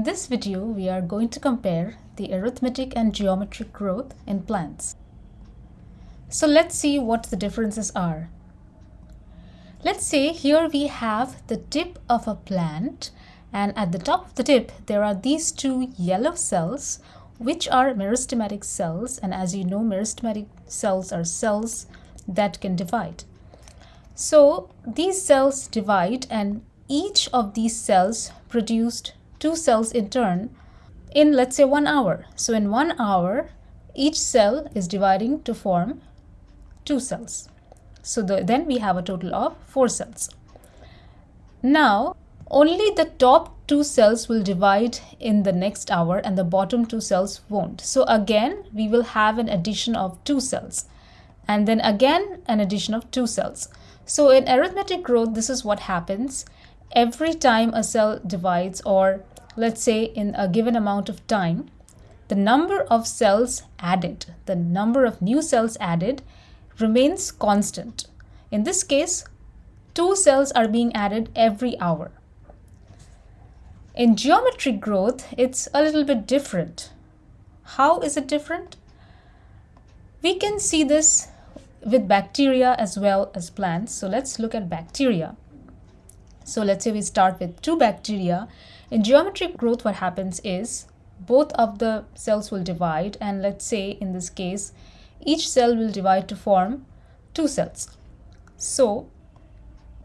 In this video, we are going to compare the arithmetic and geometric growth in plants. So let's see what the differences are. Let's say here we have the tip of a plant and at the top of the tip there are these two yellow cells which are meristematic cells and as you know meristematic cells are cells that can divide. So these cells divide and each of these cells produced two cells in turn in let's say one hour. So in one hour, each cell is dividing to form two cells. So the, then we have a total of four cells. Now, only the top two cells will divide in the next hour and the bottom two cells won't. So again, we will have an addition of two cells and then again an addition of two cells. So in arithmetic growth, this is what happens every time a cell divides or let's say in a given amount of time, the number of cells added, the number of new cells added remains constant. In this case, two cells are being added every hour. In geometric growth, it's a little bit different. How is it different? We can see this with bacteria as well as plants. So let's look at bacteria. So let's say we start with two bacteria in geometric growth, what happens is both of the cells will divide and let's say in this case, each cell will divide to form two cells. So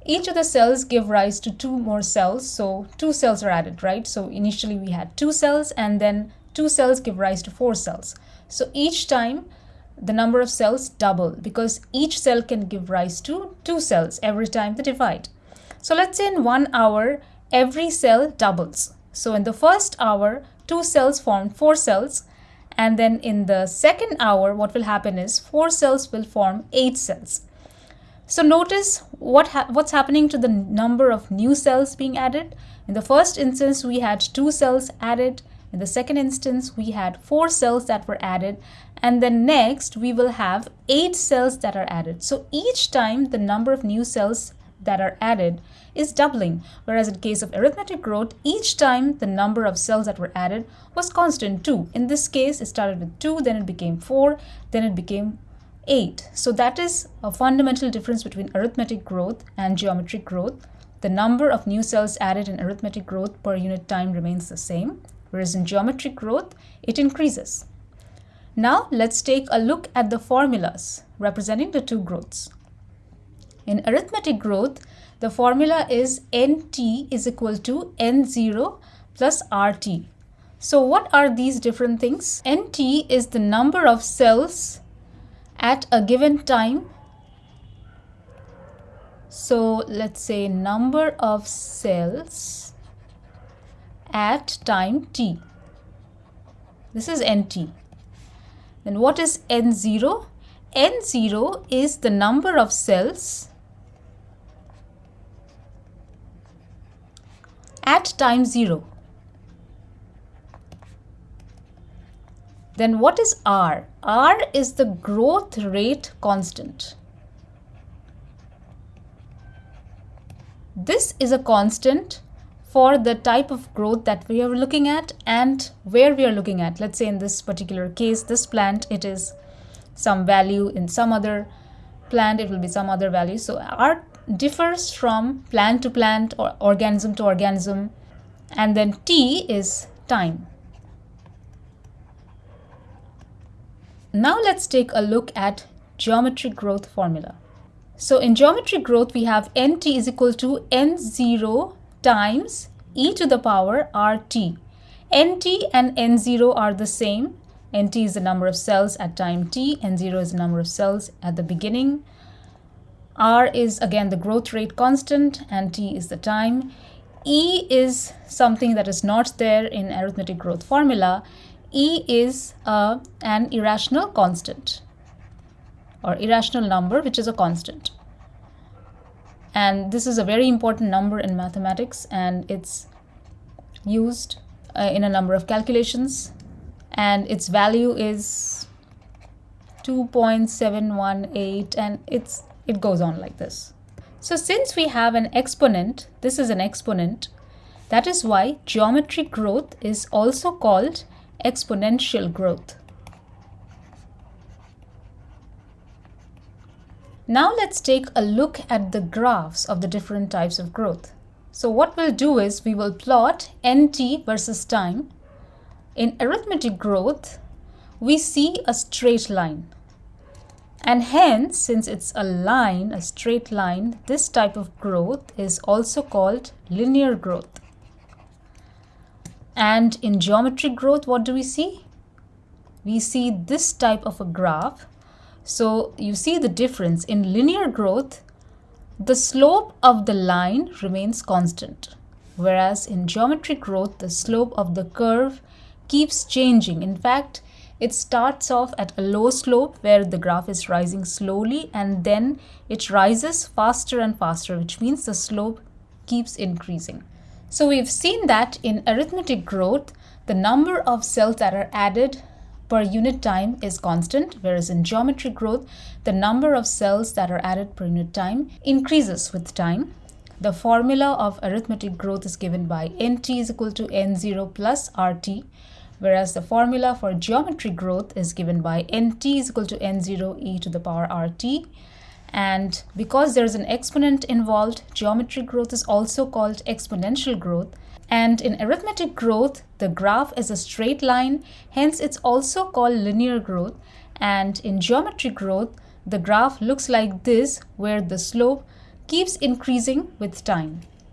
each of the cells give rise to two more cells. So two cells are added, right? So initially we had two cells and then two cells give rise to four cells. So each time the number of cells double because each cell can give rise to two cells every time they divide. So let's say in one hour, every cell doubles. So in the first hour, two cells form four cells. And then in the second hour, what will happen is four cells will form eight cells. So notice what ha what's happening to the number of new cells being added. In the first instance, we had two cells added. In the second instance, we had four cells that were added. And then next, we will have eight cells that are added. So each time the number of new cells that are added is doubling, whereas in case of arithmetic growth, each time the number of cells that were added was constant 2. In this case, it started with 2, then it became 4, then it became 8. So that is a fundamental difference between arithmetic growth and geometric growth. The number of new cells added in arithmetic growth per unit time remains the same, whereas in geometric growth, it increases. Now let's take a look at the formulas representing the two growths. In arithmetic growth, the formula is nt is equal to n0 plus rt. So what are these different things? nt is the number of cells at a given time. So let's say number of cells at time t. This is nt. Then what is n0? n0 is the number of cells at time 0. Then what is R? R is the growth rate constant. This is a constant for the type of growth that we are looking at and where we are looking at. Let's say in this particular case, this plant, it is some value in some other plant, it will be some other value. So R differs from plant to plant or organism to organism and then T is time. Now let's take a look at geometric growth formula. So in geometric growth we have nt is equal to n0 times e to the power rt. nt and n0 are the same. nt is the number of cells at time t, n0 is the number of cells at the beginning R is again the growth rate constant and T is the time. E is something that is not there in arithmetic growth formula. E is uh, an irrational constant or irrational number which is a constant. And this is a very important number in mathematics and it's used uh, in a number of calculations and its value is 2.718 and it's it goes on like this. So since we have an exponent, this is an exponent, That is why geometric growth is also called exponential growth. Now let's take a look at the graphs of the different types of growth. So what we'll do is we will plot nt versus time. In arithmetic growth, we see a straight line. And hence, since it's a line, a straight line, this type of growth is also called linear growth. And in geometric growth, what do we see? We see this type of a graph. So you see the difference. In linear growth, the slope of the line remains constant. Whereas in geometric growth, the slope of the curve keeps changing. In fact, it starts off at a low slope where the graph is rising slowly and then it rises faster and faster, which means the slope keeps increasing. So we've seen that in arithmetic growth, the number of cells that are added per unit time is constant, whereas in geometric growth, the number of cells that are added per unit time increases with time. The formula of arithmetic growth is given by nt is equal to n0 plus rt, whereas the formula for geometric growth is given by nt is equal to n0 e to the power rt. And because there is an exponent involved, geometric growth is also called exponential growth. And in arithmetic growth, the graph is a straight line, hence it's also called linear growth. And in geometric growth, the graph looks like this, where the slope keeps increasing with time.